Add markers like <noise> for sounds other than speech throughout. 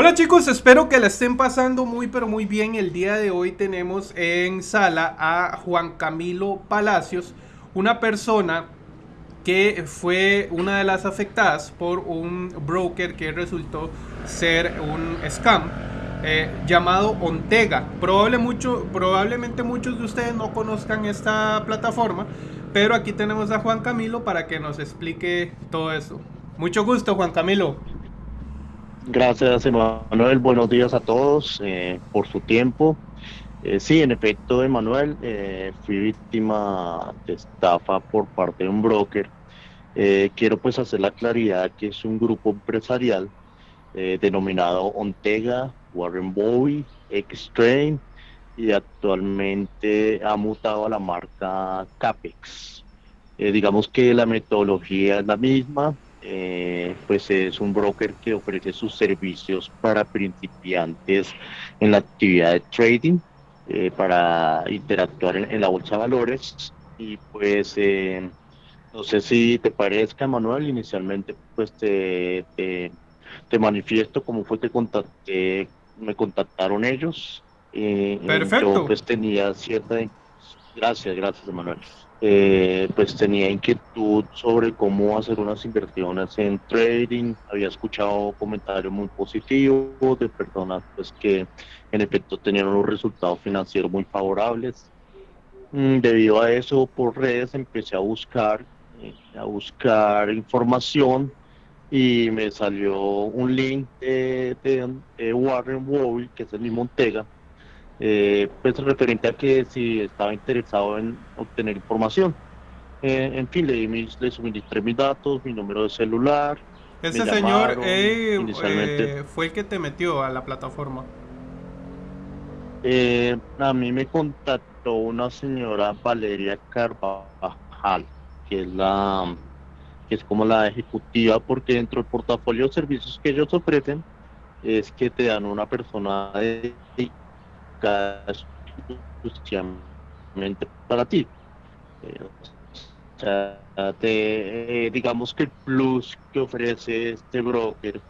Hola chicos, espero que la estén pasando muy pero muy bien. El día de hoy tenemos en sala a Juan Camilo Palacios, una persona que fue una de las afectadas por un broker que resultó ser un scam eh, llamado Ontega. Probable mucho, probablemente muchos de ustedes no conozcan esta plataforma, pero aquí tenemos a Juan Camilo para que nos explique todo eso. Mucho gusto, Juan Camilo. Gracias, Emanuel. Buenos días a todos eh, por su tiempo. Eh, sí, en efecto, Emanuel, eh, fui víctima de estafa por parte de un broker. quiero pues hacer la claridad que es un grupo empresarial denominado Ontega, Warren Bowie, X-Train y actualmente ha mutado a la marca Capex. digamos que la metodología es la misma, eh, pues es un broker que ofrece sus servicios para principiantes en la actividad de trading, eh, para interactuar en, la bolsa de valores. Y pues eh, no sé si te parezca, Manuel, inicialmente pues te, te, manifiesto cómo fue que contacté, me contactaron ellos. Perfecto. Yo pues tenía cierta... Gracias, gracias, Manuel. Eh, pues tenía inquietud sobre cómo hacer unas inversiones en trading. Había escuchado comentarios muy positivos de personas pues que en efecto tenían unos resultados financieros muy favorables. Mm, debido a eso, por redes empecé a buscar, eh, a buscar información y me salió un link de, Warren Wall, que es el mismo Montega, eh, pues referente a que si estaba interesado en obtener información. Eh, en fin, le, mis, le suministré mis datos, mi número de celular. Ese señor eh, fue el que te metió a la plataforma. a mí me contactó una señora Valeria Carvajal, que es la que es como la ejecutiva, porque dentro del portafolio de servicios que ellos ofrecen es que te dan una persona de exclusivamente para ti. Eh, sea, eh, digamos que el plus que ofrece este broker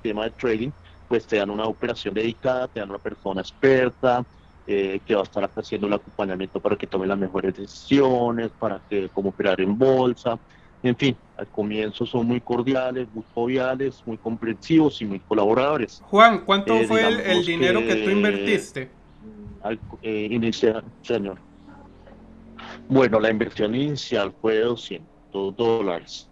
tema de trading, pues te dan una operación dedicada, te dan una persona experta, eh, que va a estar haciendo el acompañamiento para que tome las mejores decisiones, para que cómo operar en bolsa, en fin, al comienzo son muy cordiales, muy joviales, muy comprensivos y muy colaboradores. Juan, ¿cuánto eh, fue el, dinero que, tú invertiste? Al, eh, inicial, señor. Bueno, la inversión inicial fue de 200 dólares.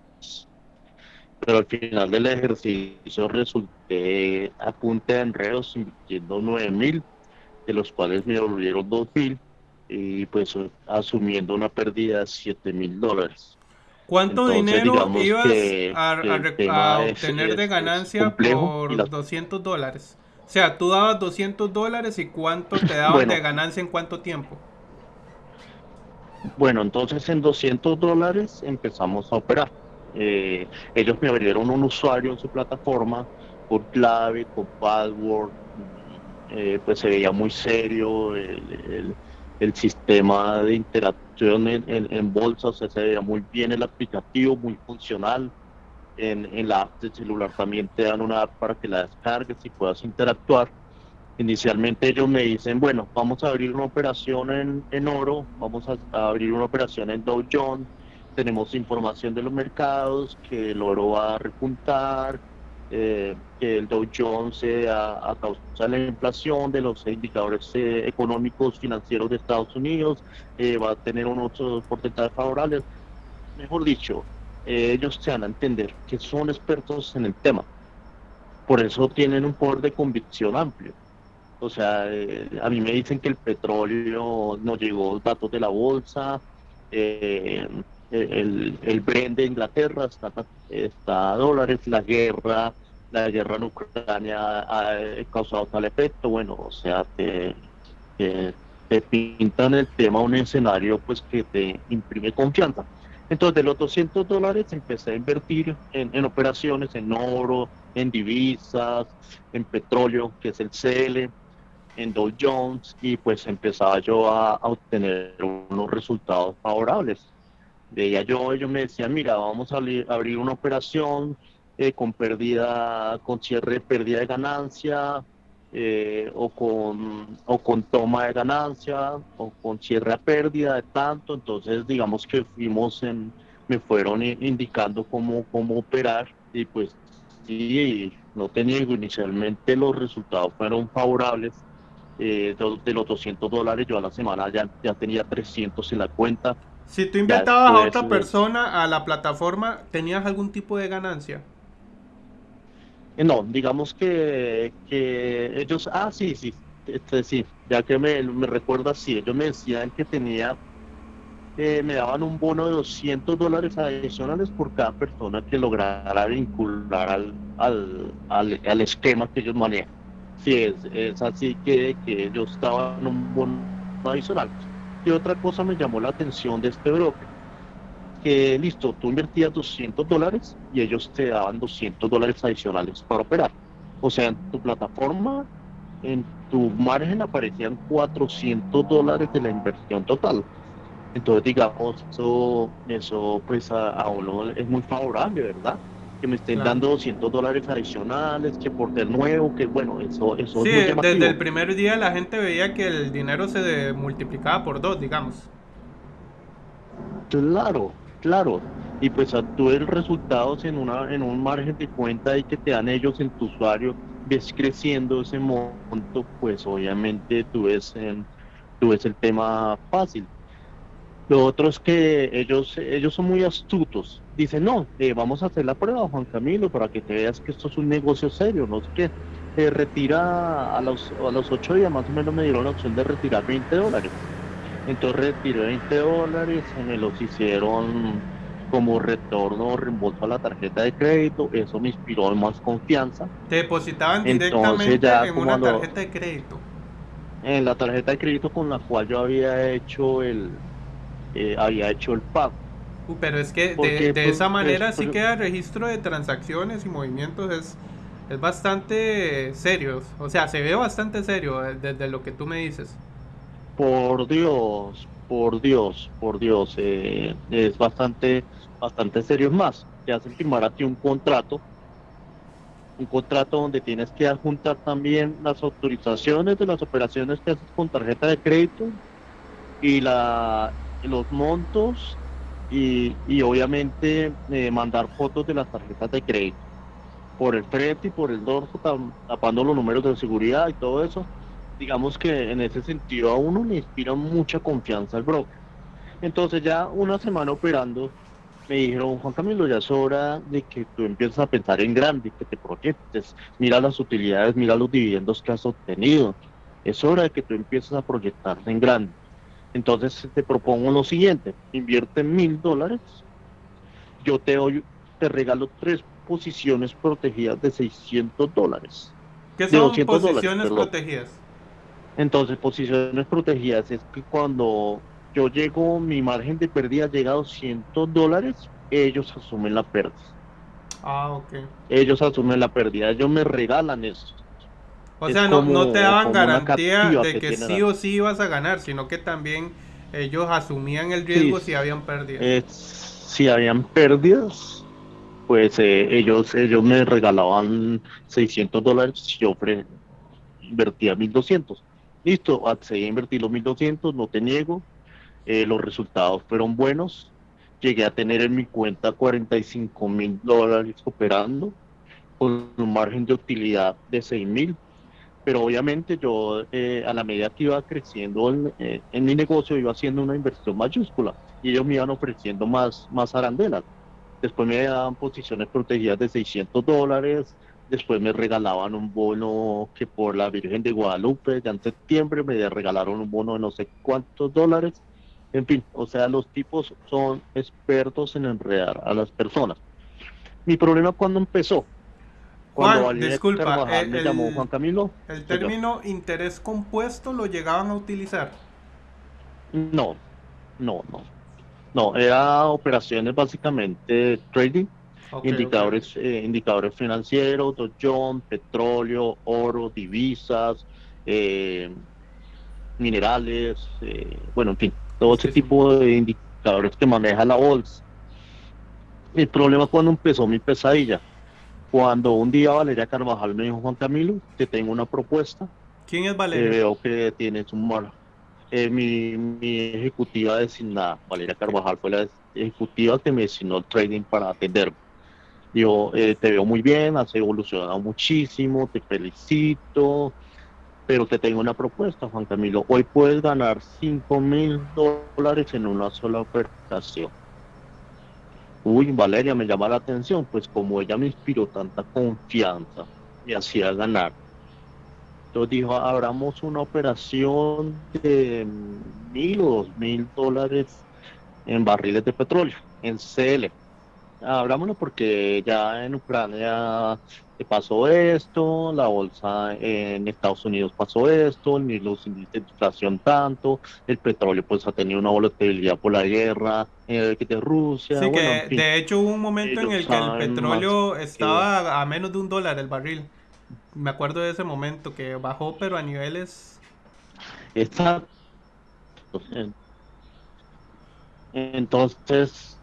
Pero al final del ejercicio resulté a punta de enredos invirtiendo 9 mil, de los cuales me devolvieron 2 mil y pues asumiendo una pérdida de 7 mil dólares. ¿Cuánto dinero ibas a, obtener de ganancia por 200 dólares? O sea, tú dabas 200 dólares y cuánto te daban de ganancia en cuánto tiempo? Bueno, entonces en 200 dólares empezamos a operar. Eh, ellos me abrieron un usuario en su plataforma por clave, con password, eh, pues se veía muy serio el, el sistema de interacción en, en, bolsa, o sea, se veía muy bien el aplicativo, muy funcional. En, en, la app de celular también te dan una app para que la descargues y puedas interactuar. Inicialmente ellos me dicen, bueno, vamos a abrir una operación en, en oro, vamos a, abrir una operación en Dow Jones, tenemos información de los mercados, que el oro va a repuntar, eh, que el Dow Jones eh, a, causa de la inflación de los indicadores eh, económicos financieros de Estados Unidos va a tener unos porcentajes favorables. Mejor dicho, ellos se van a entender que son expertos en el tema. Por eso tienen un poder de convicción amplio. O sea, a mí me dicen que el petróleo no llegó datos de la bolsa, el, el Brent de Inglaterra está, está a dólares, la guerra, la guerra en Ucrania ha causado tal efecto, bueno, o sea, te, te, pintan el tema un escenario pues que te imprime confianza. Entonces, de los 200 dólares empecé a invertir en, en, operaciones, en oro, en divisas, en petróleo, que es el CL, en Dow Jones, y pues empezaba yo a, a obtener unos resultados favorables veía yo, ellos me decían, mira, vamos a abrir, una operación eh, con pérdida, con cierre pérdida de ganancia, eh, o, con, o con toma de ganancia, o con cierre a pérdida de tanto. Entonces, digamos que fuimos en, me fueron indicando cómo, cómo operar y pues sí, no tenía inicialmente los resultados fueron favorables. Eh, de, los 200 dólares yo a la semana ya, ya tenía 300 en la cuenta. Si tú invitabas a otra persona a la plataforma, ¿tenías algún tipo de ganancia? Eh, no, digamos que, que ellos, ah, sí, sí, este, sí, ya que me, me recuerda, sí, ellos me decían que tenía, eh, me daban un bono de 200 dólares adicionales por cada persona que lograra vincular al, al, al, esquema que ellos manejan. Sí, es, es así que, que ellos estaban un bono adicional. Otra cosa me llamó la atención de este broker que listo, tú invertías 200 dólares y ellos te daban 200 dólares adicionales para operar. O sea, en tu plataforma, en tu margen aparecían 400 dólares de la inversión total. Entonces, digamos, eso, eso pues a, uno es muy favorable, ¿verdad? Que me estén dando 200 dólares adicionales, que por ser nuevo, que bueno, eso, eso sí, es muy desde el primer día la gente veía que el dinero se multiplicaba por dos, digamos. Claro, claro. Y pues tú ves resultados en, una, en un margen de cuenta y que te dan ellos en tu usuario, ves creciendo ese monto, pues obviamente tú ves, tú ves el tema fácil. Lo otro es que ellos, ellos son muy astutos. Dicen, no, eh, vamos a hacer la prueba, Juan Camilo, para que te veas que esto es un negocio serio, no sé qué. Eh, retira a los, a los ocho días, más o menos me dieron la opción de retirar 20 dólares. Entonces retiré 20 dólares, me los hicieron como retorno o reembolso a la tarjeta de crédito, eso me inspiró más confianza. Te depositaban directamente en una tarjeta de crédito. En la tarjeta de crédito con la cual yo había hecho el eh, había hecho el pago. Uh, pero es que de, pues, esa manera sí queda registro de transacciones y movimientos es, es bastante serio, o sea, se ve bastante serio eh, desde lo que tú me dices. Por Dios, por Dios, por Dios, eh, es bastante, bastante serio. Es más, te hacen firmar a ti un contrato, un contrato donde tienes que adjuntar también las autorizaciones de las operaciones que haces con tarjeta de crédito y la, los montos y, y obviamente eh, mandar fotos de las tarjetas de crédito por el frente y por el dorso, tapando los números de seguridad y todo eso digamos que en ese sentido a uno le inspira mucha confianza al broker. Entonces ya una semana operando, me dijeron, Juan Camilo, ya es hora de que tú empieces a pensar en grande, que te proyectes, mira las utilidades, mira los dividendos que has obtenido. Es hora de que tú empieces a proyectarte en grande. Entonces te propongo lo siguiente, invierte mil dólares, yo te, doy, te regalo tres posiciones protegidas de 600 dólares. ¿Qué son posiciones protegidas? Entonces, posiciones protegidas es que cuando yo llego, mi margen de pérdida llega a 200 dólares, ellos asumen la pérdida. Ah, ok. Ellos asumen la pérdida, ellos me regalan eso. O sea, no, no, te daban garantía de que, sí o sí ibas a ganar, sino que también ellos asumían el riesgo si habían pérdidas. si habían pérdidas, pues eh, ellos ellos me regalaban 600 dólares y yo invertía 1200. Listo, accedí a invertir los 1200, no te niego. Eh, los resultados fueron buenos. Llegué a tener en mi cuenta 45 mil dólares operando con un margen de utilidad de 6 mil. Pero obviamente yo eh, a la medida que iba creciendo en, eh, en, mi negocio iba haciendo una inversión mayúscula y ellos me iban ofreciendo más, más arandelas. Después me daban posiciones protegidas de 600 dólares, Después me regalaban un bono que por la Virgen de Guadalupe, ya en septiembre me regalaron un bono de no sé cuántos dólares. En fin, o sea, los tipos son expertos en enredar a las personas. Mi problema cuando empezó. Cuando Juan, disculpa, el, me llamó Juan Camilo. ¿El término interés compuesto lo llegaban a utilizar? No, no, no. No, era operaciones básicamente trading indicadores, eh, indicadores financieros, Dow petróleo, oro, divisas, eh, minerales, eh, bueno, en fin, todo ese tipo de indicadores que maneja la bolsa. El problema cuando empezó mi pesadilla, Cuando un día Valeria Carvajal me dijo, Juan Camilo, te tengo una propuesta. ¿Quién es Valeria? veo que tienes un mal. Eh, mi, mi, ejecutiva designada, Valeria Carvajal, fue la ejecutiva que me designó el trading para atenderme. Yo eh, te veo muy bien, has evolucionado muchísimo, te felicito, pero te tengo una propuesta, Juan Camilo. Hoy puedes ganar 5 mil dólares en una sola operación. Uy, Valeria, me llama la atención, pues como ella me inspiró tanta confianza, me hacía ganar. Entonces dijo, abramos una operación de mil o dos mil dólares en barriles de petróleo, en CL. Abrámoslo porque ya en Ucrania pasó esto, la bolsa en Estados Unidos pasó esto, ni los índices de inflación tanto, el petróleo pues ha tenido una volatilidad por la guerra eh, de Rusia. Sí, que de hecho hubo un momento en el que el petróleo estaba a menos de un dólar el barril. Me acuerdo de ese momento que bajó, pero a niveles... Exacto. Entonces,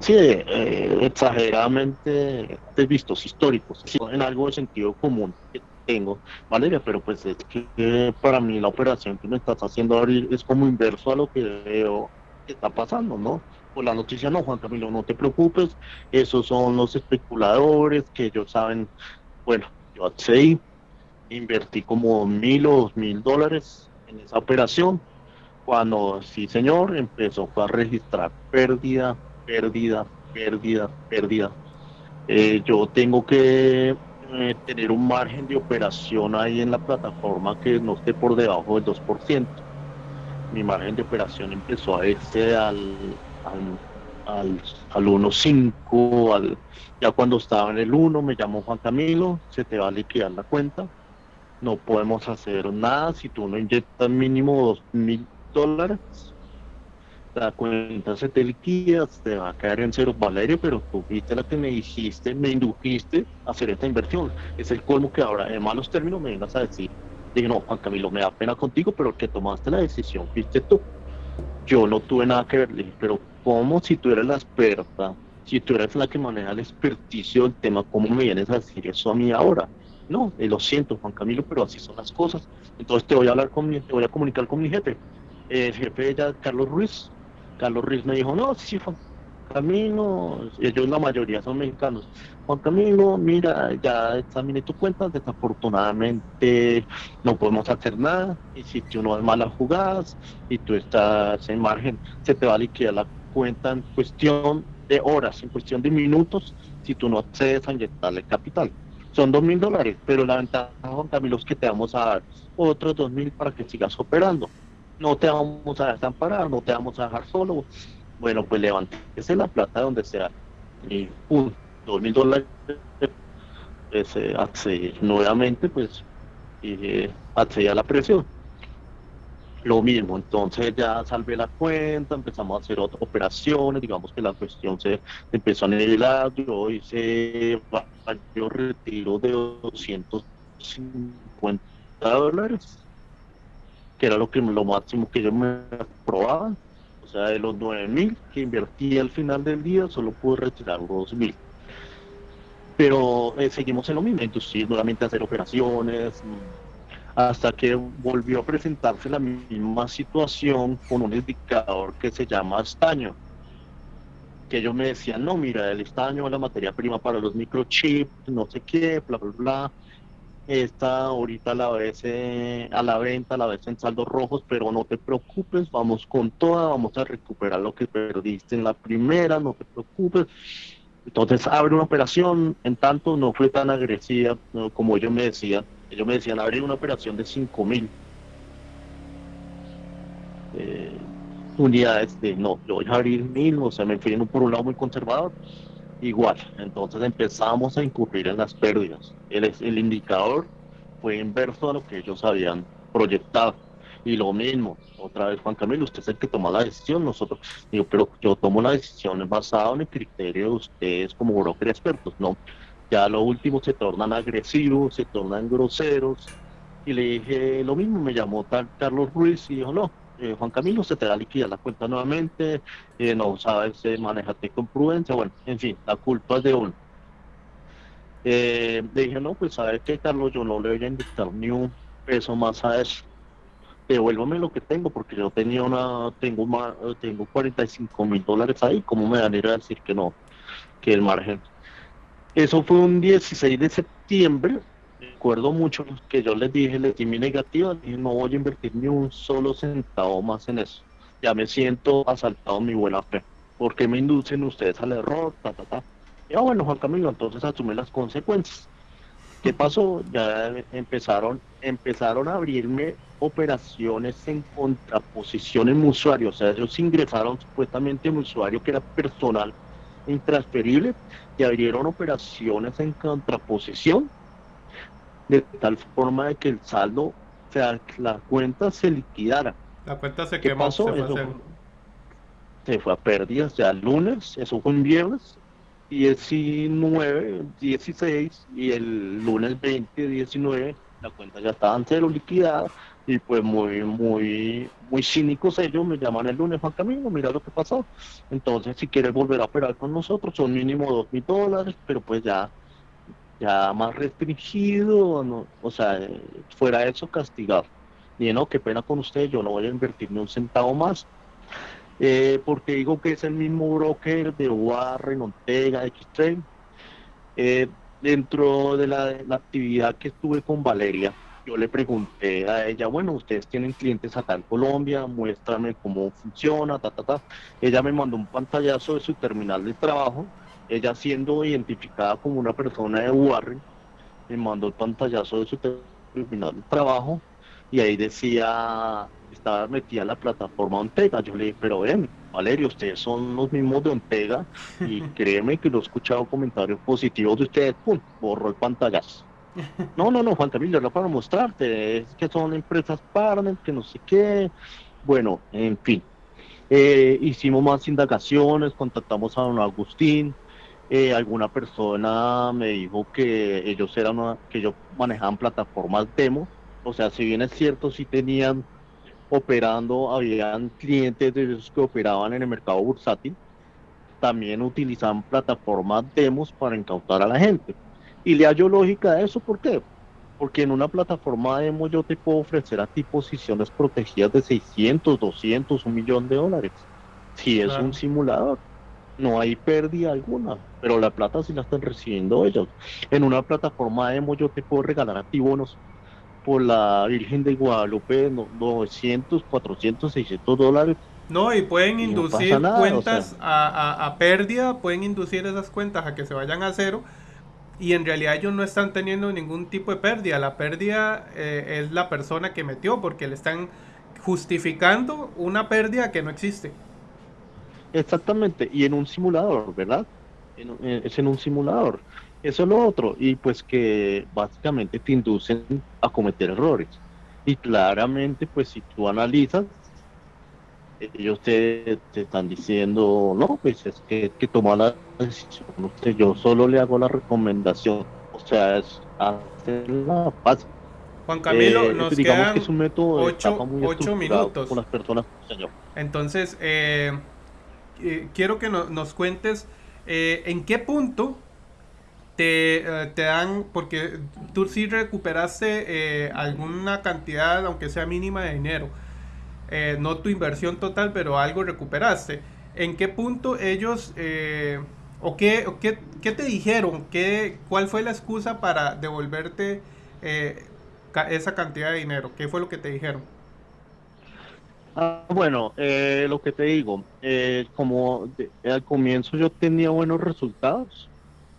sí, eh, exageradamente de vistos históricos, en algo de sentido común que tengo, Valeria, pero pues es que para mí la operación que me estás haciendo abrir es como inverso a lo que veo que está pasando, ¿no? Por la noticia, no, Juan Camilo, no te preocupes, esos son los especuladores que ellos saben, bueno, yo accedí, invertí como mil o dos mil dólares en esa operación, cuando sí señor empezó a registrar pérdida, pérdida, pérdida, pérdida. Eh, yo tengo que eh, tener un margen de operación ahí en la plataforma que no esté por debajo del 2%. Mi margen de operación empezó a irse al, al, al, al 1.5, al, ya cuando estaba en el 1 me llamó Juan Camilo, se te va a liquidar la cuenta, no podemos hacer nada si tú no inyectas mínimo 2.000 dólares, la cuenta se te va a caer en cero, Valerio, pero tú viste la que me dijiste, me indujiste a hacer esta inversión. Es el colmo que ahora, en malos términos, me vengas a decir, dije, no, Juan Camilo, me da pena contigo, pero que tomaste la decisión, fuiste tú. Yo no tuve nada que ver, le dije, pero ¿cómo si tú eres la experta? Si tú eres la que maneja el experticio del tema, ¿cómo me vienes a decir eso a mí ahora? No, eh, lo siento, Juan Camilo, pero así son las cosas. Entonces te voy a hablar con mi, te voy a comunicar con mi jefe el jefe ella, Carlos Ruiz. Carlos Ruiz me dijo, no, sí, Juan Camilo, ellos la mayoría son mexicanos. Juan Camilo, mira, ya examiné tu cuenta, desafortunadamente no podemos hacer nada, y si tú no es malas jugadas y tú estás en margen, se te va a liquidar la cuenta en cuestión de horas, en cuestión de minutos, si tú no accedes a inyectarle capital. Son dos mil dólares, pero la ventaja, Juan Camilo, es que te vamos a dar otros dos mil para que sigas operando no te vamos a desamparar, no te vamos a dejar solo. Bueno, pues levántese la plata donde sea. Y un dos mil dólares, pues, eh, nuevamente, pues, eh, accede a la presión. Lo mismo, entonces ya salvé la cuenta, empezamos a hacer otras operaciones, digamos que la cuestión se empezó a nivelar, yo hice yo retiro de 250 dólares que era lo que lo máximo que yo me aprobaban. O sea, de los 9 mil que invertí al final del día, solo pude retirar los mil. Pero eh, seguimos en lo mismo, entonces nuevamente hacer operaciones, hasta que volvió a presentarse la misma situación con un indicador que se llama estaño. Que ellos me decían, no, mira, el estaño es la materia prima para los microchips, no sé qué, bla, bla, bla Está ahorita a la vez eh, a la venta, a la vez en saldos rojos, pero no te preocupes, vamos con toda, vamos a recuperar lo que perdiste en la primera, no te preocupes. Entonces abre una operación, en tanto no fue tan agresiva como ellos me decían. Ellos me decían abrir una operación de 5 mil eh, unidades de no, yo voy a abrir mil, o sea, me fui por un lado muy conservador igual. Entonces empezamos a incurrir en las pérdidas. El, el indicador fue inverso a lo que ellos habían proyectado. Y lo mismo, otra vez Juan Camilo, usted es el que toma la decisión, nosotros, digo, pero yo tomo la decisión basada en el criterio de ustedes como broker expertos, ¿no? Ya lo último se tornan agresivos, se tornan groseros, y le dije lo mismo, me llamó tal Carlos Ruiz y dijo, no, eh, Juan Camilo, se te da liquidar la cuenta nuevamente, eh, no sabes, eh, manejate con prudencia, bueno, en fin, la culpa es de uno. Le dije, no, pues sabes qué, Carlos, yo no le voy a invitar ni un peso más a eso. Devuélvame lo que tengo, porque yo tenía una, tengo más, tengo 45 mil dólares ahí, ¿cómo me van a ir a decir que no? Que el margen. Eso fue un 16 de septiembre, recuerdo mucho que yo les dije, les di mi negativa, dije, no voy a invertir ni un solo centavo más en eso. Ya me siento asaltado mi buena fe. ¿Por qué me inducen ustedes al error? Ta, ta, ta. Y ah, bueno, Juan Camilo, entonces asume las consecuencias. ¿Qué pasó? Ya empezaron, empezaron a abrirme operaciones en contraposición en usuario. O sea, ellos ingresaron supuestamente en mi usuario que era personal intransferible y abrieron operaciones en contraposición de tal forma de que el saldo, o sea, la cuenta se liquidara. La cuenta se quemó. Pasó? Se, fue se fue a pérdidas ya el lunes, eso fue un viernes, 19, 16 y el lunes 20, 19 la cuenta ya estaba en cero liquidada y pues muy, muy, muy cínicos ellos me llaman el lunes, Juan Camilo, mira lo que pasó. Entonces, si quieres volver a operar con nosotros, son mínimo dos mil dólares, pero pues ya ya más restringido, o sea, fuera eso castigado. Y no, qué pena con usted, yo no voy a invertir ni un centavo más, eh, porque digo que es el mismo broker de Warren, Ortega, X-Train. Eh, dentro de la, actividad que estuve con Valeria, yo le pregunté a ella, bueno, ustedes tienen clientes acá en Colombia, muéstrame cómo funciona, ta, ta, ta. Ella me mandó un pantallazo de su terminal de trabajo ella siendo identificada como una persona de Warren, me mandó el pantallazo de su terminal de trabajo y ahí decía, estaba metida en la plataforma Ontega. Yo le dije, pero ven, Valerio, ustedes son los mismos de Ontega y <laughs> créeme que lo he escuchado comentarios positivos de ustedes, pum, borró el pantallazo. No, no, no, Juan Camilo, era para mostrarte, es que son empresas partner, que no sé qué. Bueno, en fin. Eh, hicimos más indagaciones, contactamos a don Agustín, eh, alguna persona me dijo que ellos eran que ellos manejaban plataformas demo, o sea, si bien es cierto, si tenían operando, habían clientes de ellos que operaban en el mercado bursátil, también utilizaban plataformas demos para incautar a la gente. Y le hallo lógica a eso, ¿por qué? Porque en una plataforma demo yo te puedo ofrecer a ti posiciones protegidas de 600, 200, un millón de dólares. Si es un simulador no hay pérdida alguna, pero la plata sí la están recibiendo ellos. En una plataforma demo yo te puedo regalar a ti bonos por la Virgen de Guadalupe 900, 400, 600 dólares. No, y pueden inducir cuentas a, pérdida, pueden inducir esas cuentas a que se vayan a cero y en realidad ellos no están teniendo ningún tipo de pérdida. La pérdida eh, es la persona que metió porque le están justificando una pérdida que no existe. Exactamente, y en un simulador, ¿verdad? Eh, es en un simulador. Eso es lo otro, y pues que básicamente te inducen a cometer errores. Y claramente, pues si tú analizas, ellos te, están diciendo, no, pues es que, que toma la decisión. yo solo le hago la recomendación, o sea, es hacer la paz. Juan Camilo, eh, nos quedan que es un método ocho, minutos. Con las personas, señor. Entonces, eh, eh, quiero que nos cuentes eh, en qué punto te, eh, te, dan, porque tú sí recuperaste alguna cantidad, aunque sea mínima de dinero, no tu inversión total, pero algo recuperaste. ¿En qué punto ellos, o, qué, qué, qué, te dijeron? ¿Qué, ¿Cuál fue la excusa para devolverte esa cantidad de dinero? ¿Qué fue lo que te dijeron? Ah, bueno, eh, lo que te digo, eh, como al comienzo yo tenía buenos resultados,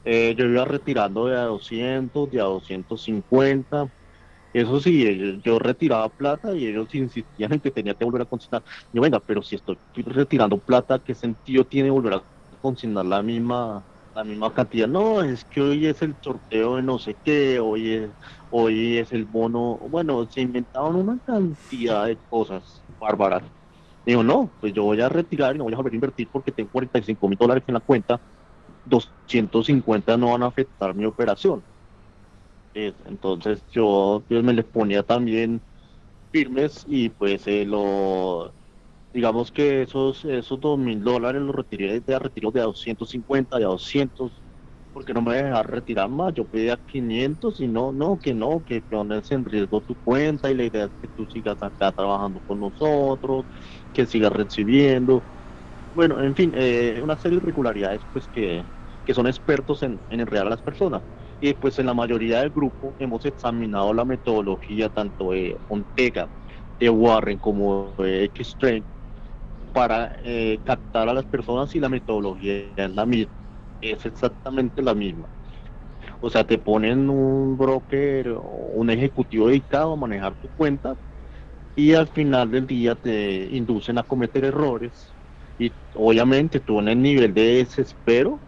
eh, yo iba retirando de a 200, de a 250, eso sí, yo retiraba plata y ellos insistían en que tenía que volver a consignar. Yo, venga, pero si estoy retirando plata, ¿qué sentido tiene volver a consignar la misma la misma cantidad? No, es que hoy es el sorteo de no sé qué, hoy es, hoy es el bono, bueno, se inventaban una cantidad de cosas bárbaras. Digo, no, pues yo voy a retirar y no voy a volver a invertir porque tengo 45 mil dólares en la cuenta, 250 no van a afectar mi operación. entonces yo, me les ponía también firmes y pues eh, lo digamos que esos esos dos mil dólares los retiré de retiro de a 250 de a 200 porque no me dejar retirar más, yo pedía 500 y no, no, que no, que pones en riesgo tu cuenta y la idea es que tú sigas acá trabajando con nosotros, que sigas recibiendo. Bueno, en fin, eh, una serie de irregularidades pues que, que son expertos en, en enredar a las personas. Y pues en la mayoría del grupo hemos examinado la metodología tanto de Ontega, de Warren como de X-Train para eh, captar a las personas y la metodología es la misma, es exactamente la misma. O sea, te ponen un broker o un ejecutivo dedicado a manejar tu cuenta y al final del día te inducen a cometer errores y obviamente tú en el nivel de desespero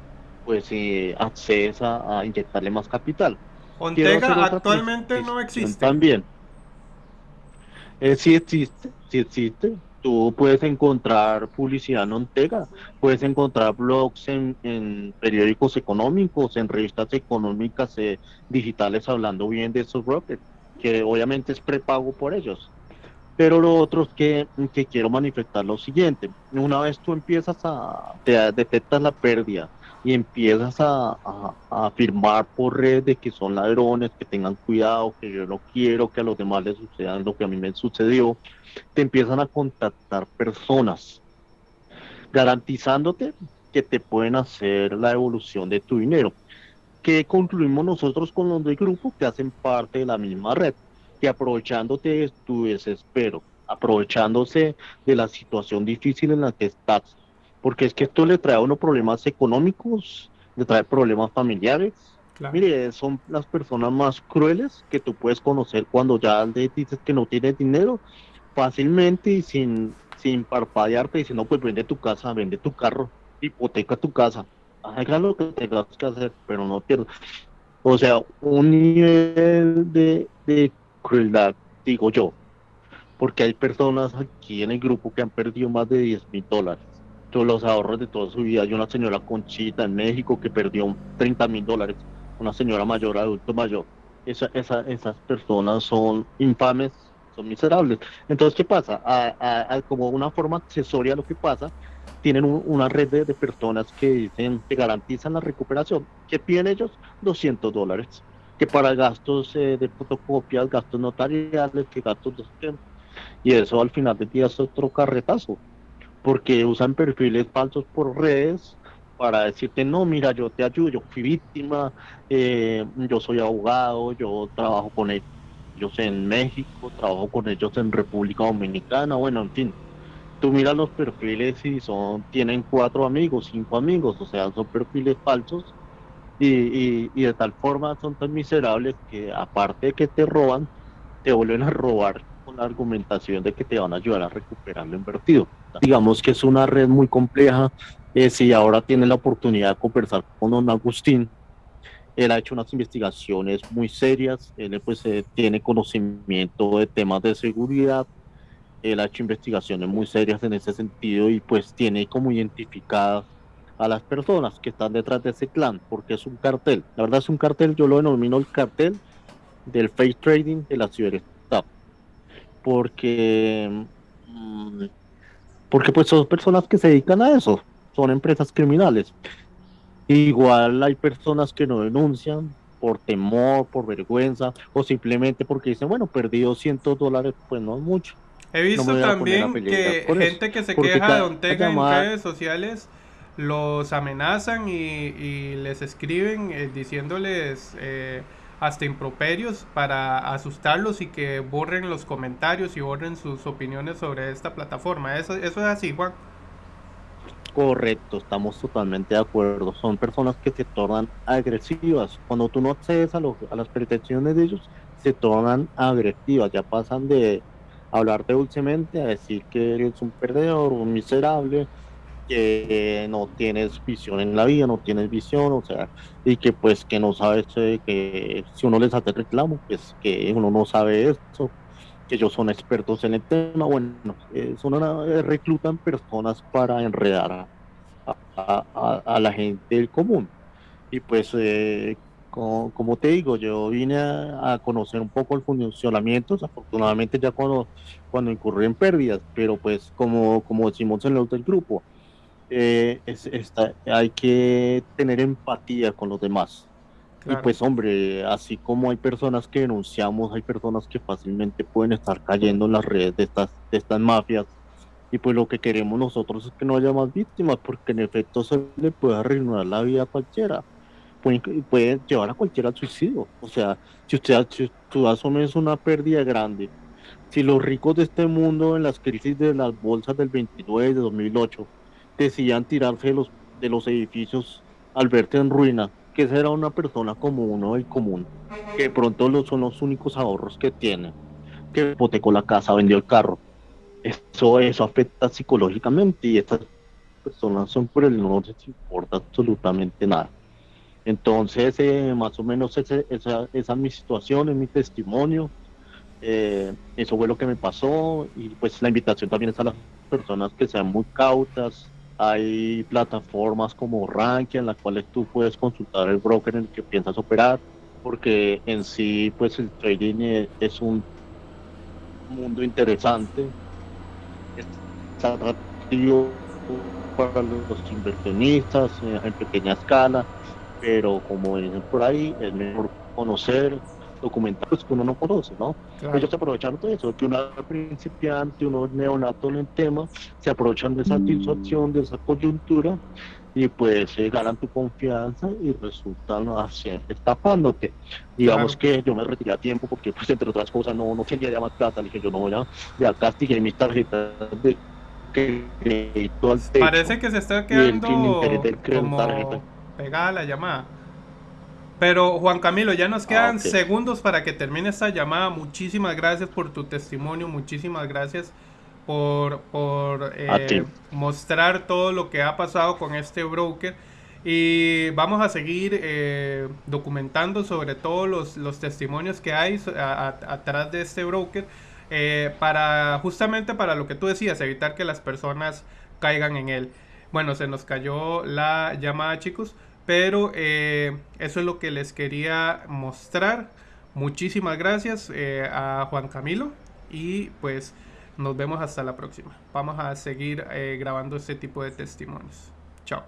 pues eh, accedes a, inyectarle más capital. Ontega actualmente no existe. También. Eh, sí existe, sí existe. Tú puedes encontrar publicidad en Ontega, puedes encontrar blogs en, periódicos económicos, en revistas económicas eh, digitales hablando bien de esos brokers, que obviamente es prepago por ellos. Pero lo otro es que, que quiero manifestar lo siguiente, una vez tú empiezas a, te detectas la pérdida, y empiezas a, afirmar por red de que son ladrones, que tengan cuidado, que yo no quiero que a los demás les sucedan lo que a mí me sucedió, te empiezan a contactar personas garantizándote que te pueden hacer la devolución de tu dinero. que concluimos nosotros con los del grupo que hacen parte de la misma red? Que aprovechándote de tu desespero, aprovechándose de la situación difícil en la que estás, porque es que esto le trae a uno problemas económicos, le trae problemas familiares. Mire, son las personas más crueles que tú puedes conocer cuando ya le dices que no tienes dinero fácilmente y sin, sin parpadearte diciendo pues vende tu casa, vende tu carro, hipoteca tu casa, haga lo que tengas que hacer, pero no pierdas. O sea, un nivel de, de crueldad, digo yo, porque hay personas aquí en el grupo que han perdido más de 10 mil dólares todos los ahorros de toda su vida. Hay una señora Conchita en México que perdió 30 mil dólares, una señora mayor, adulto mayor. Esa, esa, esas personas son infames, miserables. Entonces, ¿qué pasa? como una forma accesoria lo que pasa, tienen una red de, personas que dicen que garantizan la recuperación. ¿Qué piden ellos? 200 dólares. Que para gastos eh, de fotocopias, gastos notariales, que gastos de... Y eso al final del día es otro carretazo porque usan perfiles falsos por redes para decirte, no, mira, yo te ayudo, yo fui víctima, eh, yo soy abogado, yo trabajo con ellos en México, trabajo con ellos en República Dominicana, bueno, en fin. Tú miras los perfiles y son, tienen cuatro amigos, cinco amigos, o sea, son perfiles falsos y, y de tal forma son tan miserables que aparte de que te roban, te vuelven a robar con la argumentación de que te van a ayudar a recuperar lo invertido. Digamos que es una red muy compleja. Eh, si ahora tiene la oportunidad de conversar con don Agustín, él ha hecho unas investigaciones muy serias, él pues eh, tiene conocimiento de temas de seguridad, él ha hecho investigaciones muy serias en ese sentido y pues tiene como identificadas a las personas que están detrás de ese clan, porque es un cartel. La verdad es un cartel, yo lo denomino el cartel del face trading de la ciudad porque mm, porque pues son personas que se dedican a eso, son empresas criminales. Igual hay personas que no denuncian por temor, por vergüenza o simplemente porque dicen, bueno, perdí 200 dólares, pues no es mucho. He visto también que gente que se queja de Ontega en redes sociales los amenazan y, les escriben eh, diciéndoles... Eh, hasta improperios para asustarlos y que borren los comentarios y borren sus opiniones sobre esta plataforma. Eso, eso es así, Juan. Correcto, estamos totalmente de acuerdo. Son personas que se tornan agresivas. Cuando tú no accedes a, a las pretensiones de ellos, se tornan agresivas. Ya pasan de hablarte dulcemente a decir que eres un perdedor, un miserable, que no tienes visión en la vida, no tienes visión, o sea, y que pues que no sabes eh, que si uno les hace reclamo, pues que uno no sabe eso, ellos son expertos en el tema, bueno, eh, son eh, reclutan personas para enredar a, la gente del común. Y pues, como, te digo, yo vine a, conocer un poco el funcionamiento, afortunadamente ya cuando, cuando incurrí en pérdidas, pero pues como, como decimos en el del grupo, eh, hay que tener empatía con los demás. Y pues hombre, así como hay personas que denunciamos, hay personas que fácilmente pueden estar cayendo en las redes de estas, de estas mafias. Y pues lo que queremos nosotros es que no haya más víctimas, porque en efecto se le puede arruinar la vida a cualquiera. Puede, llevar a cualquiera al suicidio. O sea, si usted, si usted asume es una pérdida grande, si los ricos de este mundo en las crisis de las bolsas del 29 de 2008 decían tirarse de los, de los edificios al verse en ruina, que será una persona como uno del común, que de pronto los, son los únicos ahorros que tiene, que hipotecó la casa, vendió el carro. Eso, eso afecta psicológicamente y estas personas son por el no les importa absolutamente nada. Entonces, eh, más o menos esa, esa, es mi situación, es mi testimonio. Eh, eso fue lo que me pasó y pues la invitación también es a las personas que sean muy cautas, hay plataformas como Rankia en las cuales tú puedes consultar el broker en el que piensas operar, porque en sí pues el trading es un mundo interesante, es atractivo para los inversionistas eh, en pequeña escala, pero como dicen por ahí, es mejor conocer documentales que uno no conoce, ¿no? Ellos se aprovechan de eso, que uno principiante, uno neonato en el tema, se aprovechan de esa satisfacción, de esa coyuntura y pues se ganan tu confianza y resultan así, estafándote. Digamos que yo me retiré a tiempo porque pues entre otras cosas no, no quería más plata, dije yo no voy a, ya castigué mis tarjetas de crédito al Parece que se está quedando como pegada la llamada. Pero Juan Camilo, ya nos quedan ah, segundos para que termine esta llamada. Muchísimas gracias por tu testimonio, muchísimas gracias por, por eh, mostrar todo lo que ha pasado con este broker. Y vamos a seguir eh, documentando sobre todos los, los testimonios que hay atrás de este broker. Eh, para justamente para lo que tú decías, evitar que las personas caigan en él. Bueno, se nos cayó la llamada, chicos. Pero eh, eso es lo que les quería mostrar. Muchísimas gracias eh, a Juan Camilo y pues nos vemos hasta la próxima. Vamos a seguir eh, grabando este tipo de testimonios. Chao.